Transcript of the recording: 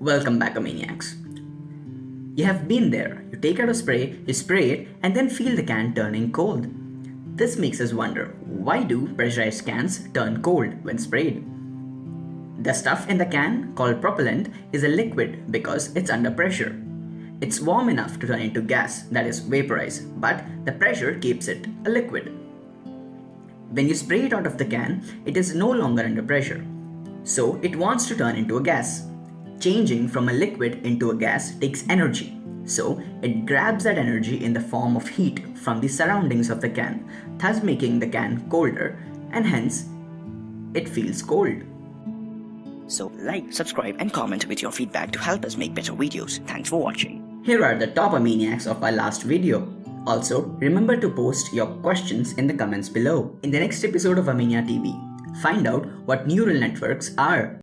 Welcome back, Maniacs. You have been there. You take out a spray, you spray it, and then feel the can turning cold. This makes us wonder why do pressurized cans turn cold when sprayed? The stuff in the can, called propellant, is a liquid because it's under pressure. It's warm enough to turn into gas, that is, vaporize, but the pressure keeps it a liquid. When you spray it out of the can, it is no longer under pressure. So it wants to turn into a gas. Changing from a liquid into a gas takes energy. So it grabs that energy in the form of heat from the surroundings of the can, thus making the can colder and hence it feels cold. So like, subscribe and comment with your feedback to help us make better videos. Thanks for watching. Here are the top Amaniacs of our last video. Also, remember to post your questions in the comments below. In the next episode of Amania TV, find out what neural networks are.